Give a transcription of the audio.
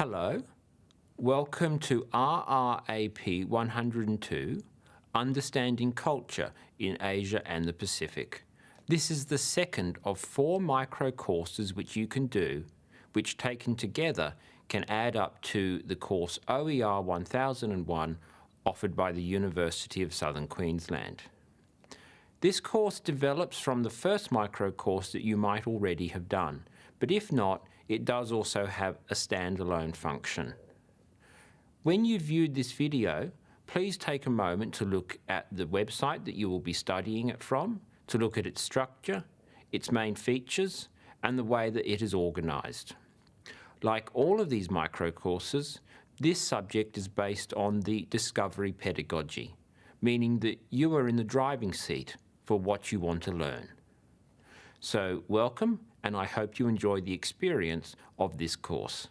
Hello, welcome to RRAP 102, Understanding Culture in Asia and the Pacific. This is the second of four micro courses which you can do, which taken together can add up to the course OER 1001 offered by the University of Southern Queensland. This course develops from the first micro course that you might already have done, but if not, it does also have a standalone function. When you've viewed this video, please take a moment to look at the website that you will be studying it from, to look at its structure, its main features, and the way that it is organised. Like all of these micro courses, this subject is based on the discovery pedagogy, meaning that you are in the driving seat for what you want to learn. So welcome, and I hope you enjoy the experience of this course.